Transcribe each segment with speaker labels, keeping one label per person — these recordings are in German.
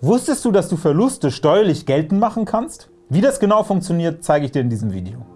Speaker 1: Wusstest du, dass du Verluste steuerlich geltend machen kannst? Wie das genau funktioniert, zeige ich dir in diesem Video.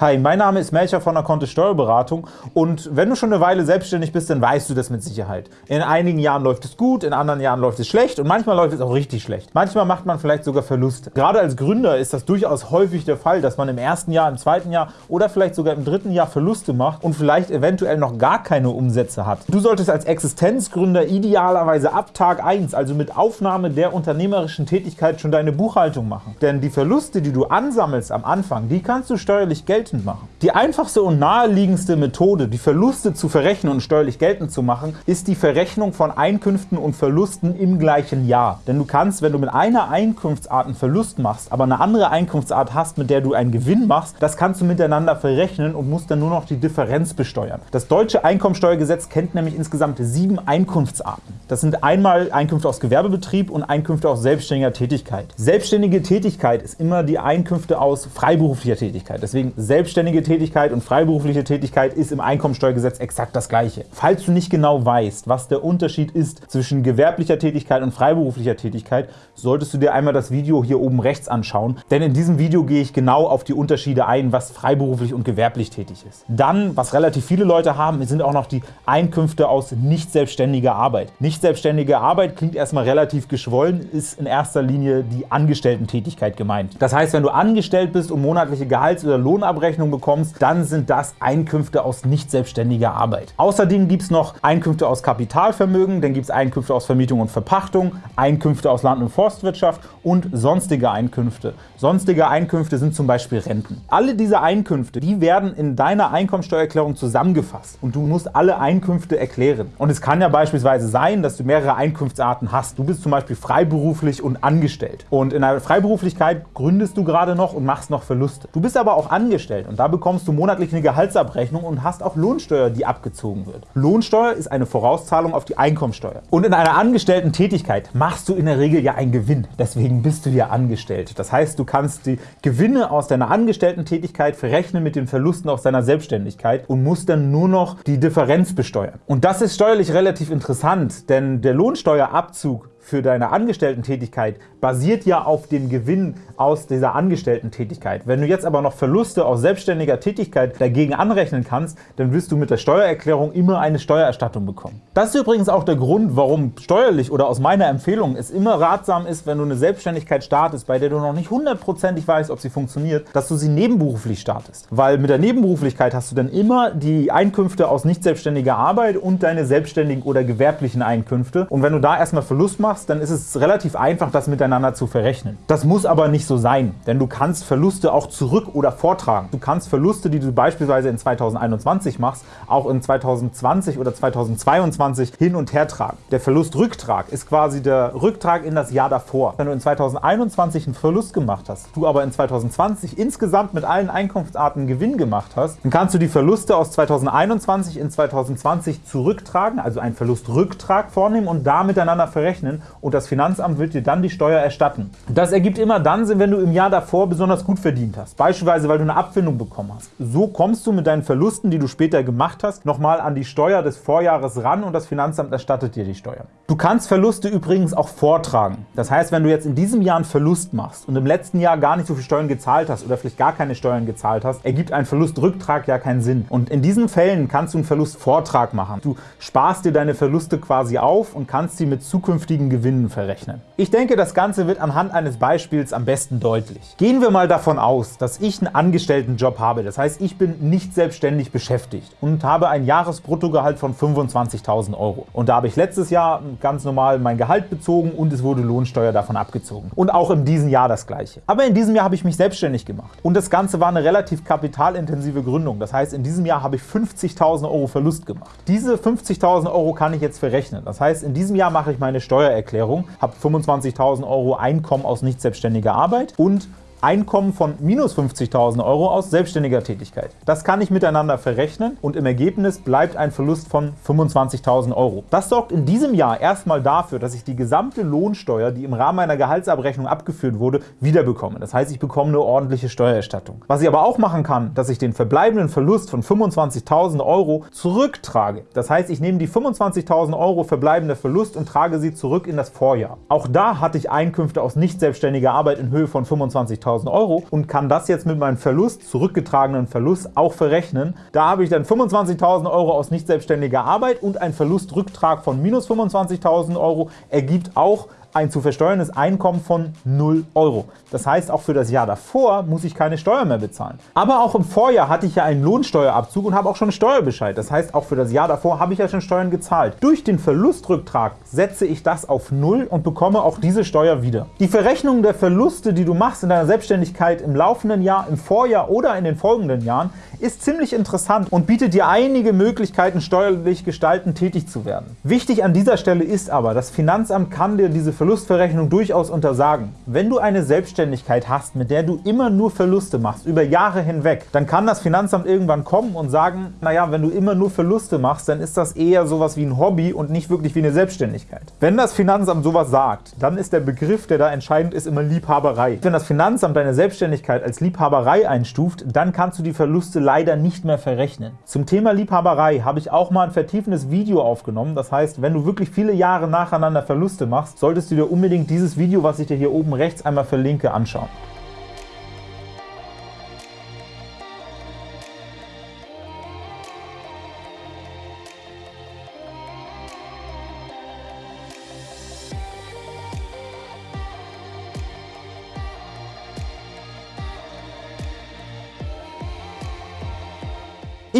Speaker 1: Hi, mein Name ist Melcher von der Kontist Steuerberatung und wenn du schon eine Weile selbstständig bist, dann weißt du das mit Sicherheit. In einigen Jahren läuft es gut, in anderen Jahren läuft es schlecht und manchmal läuft es auch richtig schlecht. Manchmal macht man vielleicht sogar Verluste. Gerade als Gründer ist das durchaus häufig der Fall, dass man im ersten Jahr, im zweiten Jahr oder vielleicht sogar im dritten Jahr Verluste macht und vielleicht eventuell noch gar keine Umsätze hat. Du solltest als Existenzgründer idealerweise ab Tag 1, also mit Aufnahme der unternehmerischen Tätigkeit, schon deine Buchhaltung machen. Denn die Verluste, die du ansammelst am Anfang, die kannst du steuerlich geltend geltend machen. Die einfachste und naheliegendste Methode, die Verluste zu verrechnen und steuerlich geltend zu machen, ist die Verrechnung von Einkünften und Verlusten im gleichen Jahr. Denn du kannst, wenn du mit einer Einkunftsart einen Verlust machst, aber eine andere Einkunftsart hast, mit der du einen Gewinn machst, das kannst du miteinander verrechnen und musst dann nur noch die Differenz besteuern. Das deutsche Einkommensteuergesetz kennt nämlich insgesamt sieben Einkunftsarten. Das sind einmal Einkünfte aus Gewerbebetrieb und Einkünfte aus selbstständiger Tätigkeit. Selbstständige Tätigkeit ist immer die Einkünfte aus freiberuflicher Tätigkeit. Deswegen selbstständige Tätigkeit und freiberufliche Tätigkeit ist im Einkommensteuergesetz exakt das gleiche. Falls du nicht genau weißt, was der Unterschied ist zwischen gewerblicher Tätigkeit und freiberuflicher Tätigkeit, solltest du dir einmal das Video hier oben rechts anschauen, denn in diesem Video gehe ich genau auf die Unterschiede ein, was freiberuflich und gewerblich tätig ist. Dann, was relativ viele Leute haben, sind auch noch die Einkünfte aus nicht selbstständiger Arbeit. Nicht selbstständige Arbeit klingt erstmal relativ geschwollen, ist in erster Linie die Angestellten-Tätigkeit gemeint. Das heißt, wenn du angestellt bist und monatliche Gehalts- oder Lohnabrechnung bekommst, dann sind das Einkünfte aus nicht selbstständiger Arbeit. Außerdem gibt es noch Einkünfte aus Kapitalvermögen, dann gibt es Einkünfte aus Vermietung und Verpachtung, Einkünfte aus Land- und Forstwirtschaft und sonstige Einkünfte. Sonstige Einkünfte sind zum Beispiel Renten. Alle diese Einkünfte, die werden in deiner Einkommensteuererklärung zusammengefasst und du musst alle Einkünfte erklären. Und es kann ja beispielsweise sein, dass dass du mehrere Einkunftsarten hast. Du bist zum Beispiel freiberuflich und angestellt. Und in der Freiberuflichkeit gründest du gerade noch und machst noch Verluste. Du bist aber auch angestellt und da bekommst du monatlich eine Gehaltsabrechnung und hast auch Lohnsteuer, die abgezogen wird. Lohnsteuer ist eine Vorauszahlung auf die Einkommensteuer. Und in einer angestellten Tätigkeit machst du in der Regel ja einen Gewinn. Deswegen bist du ja angestellt. Das heißt, du kannst die Gewinne aus deiner angestellten Tätigkeit verrechnen mit den Verlusten aus deiner Selbstständigkeit und musst dann nur noch die Differenz besteuern. Und das ist steuerlich relativ interessant, denn der Lohnsteuerabzug für deine Angestellten-Tätigkeit basiert ja auf dem Gewinn aus dieser Angestellten-Tätigkeit. Wenn du jetzt aber noch Verluste aus selbstständiger Tätigkeit dagegen anrechnen kannst, dann wirst du mit der Steuererklärung immer eine Steuererstattung bekommen. Das ist übrigens auch der Grund, warum steuerlich oder aus meiner Empfehlung es immer ratsam ist, wenn du eine Selbstständigkeit startest, bei der du noch nicht hundertprozentig weißt, ob sie funktioniert, dass du sie nebenberuflich startest. Weil mit der Nebenberuflichkeit hast du dann immer die Einkünfte aus nicht selbstständiger Arbeit und deine selbstständigen oder gewerblichen Einkünfte. Und wenn du da erstmal Verlust machst, machst, dann ist es relativ einfach, das miteinander zu verrechnen. Das muss aber nicht so sein, denn du kannst Verluste auch zurück- oder vortragen. Du kannst Verluste, die du beispielsweise in 2021 machst, auch in 2020 oder 2022 hin und her tragen. Der Verlustrücktrag ist quasi der Rücktrag in das Jahr davor. Wenn du in 2021 einen Verlust gemacht hast, du aber in 2020 insgesamt mit allen Einkunftsarten Gewinn gemacht hast, dann kannst du die Verluste aus 2021 in 2020 zurücktragen, also einen Verlustrücktrag vornehmen und da miteinander verrechnen und das Finanzamt wird dir dann die Steuer erstatten. Das ergibt immer dann Sinn, wenn du im Jahr davor besonders gut verdient hast, beispielsweise weil du eine Abfindung bekommen hast. So kommst du mit deinen Verlusten, die du später gemacht hast, nochmal an die Steuer des Vorjahres ran und das Finanzamt erstattet dir die Steuer. Du kannst Verluste übrigens auch vortragen. Das heißt, wenn du jetzt in diesem Jahr einen Verlust machst und im letzten Jahr gar nicht so viel Steuern gezahlt hast oder vielleicht gar keine Steuern gezahlt hast, ergibt ein Verlustrücktrag ja keinen Sinn. Und in diesen Fällen kannst du einen Verlustvortrag machen. Du sparst dir deine Verluste quasi auf und kannst sie mit zukünftigen Gewinnen verrechnen. Ich denke, das Ganze wird anhand eines Beispiels am besten deutlich. Gehen wir mal davon aus, dass ich einen Angestelltenjob habe, das heißt, ich bin nicht selbstständig beschäftigt und habe ein Jahresbruttogehalt von 25.000 Euro. Und da habe ich letztes Jahr ganz normal mein Gehalt bezogen und es wurde Lohnsteuer davon abgezogen. Und auch in diesem Jahr das Gleiche. Aber in diesem Jahr habe ich mich selbstständig gemacht. Und das Ganze war eine relativ kapitalintensive Gründung. Das heißt, in diesem Jahr habe ich 50.000 Euro Verlust gemacht. Diese 50.000 Euro kann ich jetzt verrechnen. Das heißt, in diesem Jahr mache ich meine Steuererklärung Steuererklärung, habe 25.000 Euro Einkommen aus nicht selbstständiger Arbeit und Einkommen von minus 50.000 € aus selbstständiger Tätigkeit. Das kann ich miteinander verrechnen und im Ergebnis bleibt ein Verlust von 25.000 €. Das sorgt in diesem Jahr erstmal dafür, dass ich die gesamte Lohnsteuer, die im Rahmen meiner Gehaltsabrechnung abgeführt wurde, wiederbekomme. Das heißt, ich bekomme eine ordentliche Steuererstattung. Was ich aber auch machen kann, dass ich den verbleibenden Verlust von 25.000 € zurücktrage. Das heißt, ich nehme die 25.000 € verbleibender Verlust und trage sie zurück in das Vorjahr. Auch da hatte ich Einkünfte aus nicht selbstständiger Arbeit in Höhe von 25.000 € und kann das jetzt mit meinem Verlust, zurückgetragenen Verlust, auch verrechnen. Da habe ich dann 25.000 € aus nicht selbstständiger Arbeit und ein Verlustrücktrag von minus 25.000 € ergibt auch ein zu versteuerndes Einkommen von 0 €. Das heißt, auch für das Jahr davor muss ich keine Steuer mehr bezahlen. Aber auch im Vorjahr hatte ich ja einen Lohnsteuerabzug und habe auch schon einen Steuerbescheid. Das heißt, auch für das Jahr davor habe ich ja schon Steuern gezahlt. Durch den Verlustrücktrag setze ich das auf 0 und bekomme auch diese Steuer wieder. Die Verrechnung der Verluste, die du machst in deiner Selbstständigkeit im laufenden Jahr, im Vorjahr oder in den folgenden Jahren, ist ziemlich interessant und bietet dir einige Möglichkeiten, steuerlich gestalten tätig zu werden. Wichtig an dieser Stelle ist aber, das Finanzamt kann dir diese Verlustverrechnung durchaus untersagen. Wenn du eine Selbstständigkeit hast, mit der du immer nur Verluste machst, über Jahre hinweg, dann kann das Finanzamt irgendwann kommen und sagen, naja, wenn du immer nur Verluste machst, dann ist das eher sowas wie ein Hobby und nicht wirklich wie eine Selbstständigkeit. Wenn das Finanzamt sowas sagt, dann ist der Begriff, der da entscheidend ist, immer Liebhaberei. Wenn das Finanzamt deine Selbstständigkeit als Liebhaberei einstuft, dann kannst du die Verluste leider nicht mehr verrechnen. Zum Thema Liebhaberei habe ich auch mal ein vertiefendes Video aufgenommen. Das heißt, wenn du wirklich viele Jahre nacheinander Verluste machst, solltest du dir unbedingt dieses Video, was ich dir hier oben rechts einmal verlinke, anschauen.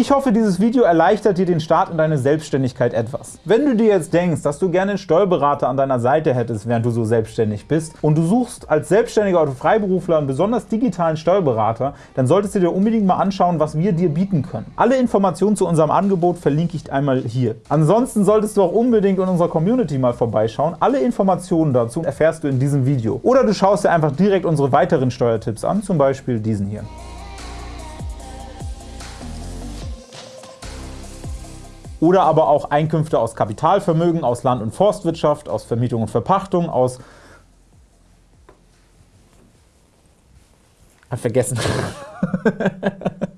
Speaker 1: Ich hoffe, dieses Video erleichtert dir den Start in deine Selbstständigkeit etwas. Wenn du dir jetzt denkst, dass du gerne einen Steuerberater an deiner Seite hättest, während du so selbstständig bist, und du suchst als Selbstständiger oder Freiberufler einen besonders digitalen Steuerberater, dann solltest du dir unbedingt mal anschauen, was wir dir bieten können. Alle Informationen zu unserem Angebot verlinke ich einmal hier. Ansonsten solltest du auch unbedingt in unserer Community mal vorbeischauen. Alle Informationen dazu erfährst du in diesem Video. Oder du schaust dir einfach direkt unsere weiteren Steuertipps an, zum Beispiel diesen hier. Oder aber auch Einkünfte aus Kapitalvermögen, aus Land- und Forstwirtschaft, aus Vermietung und Verpachtung, aus vergessen.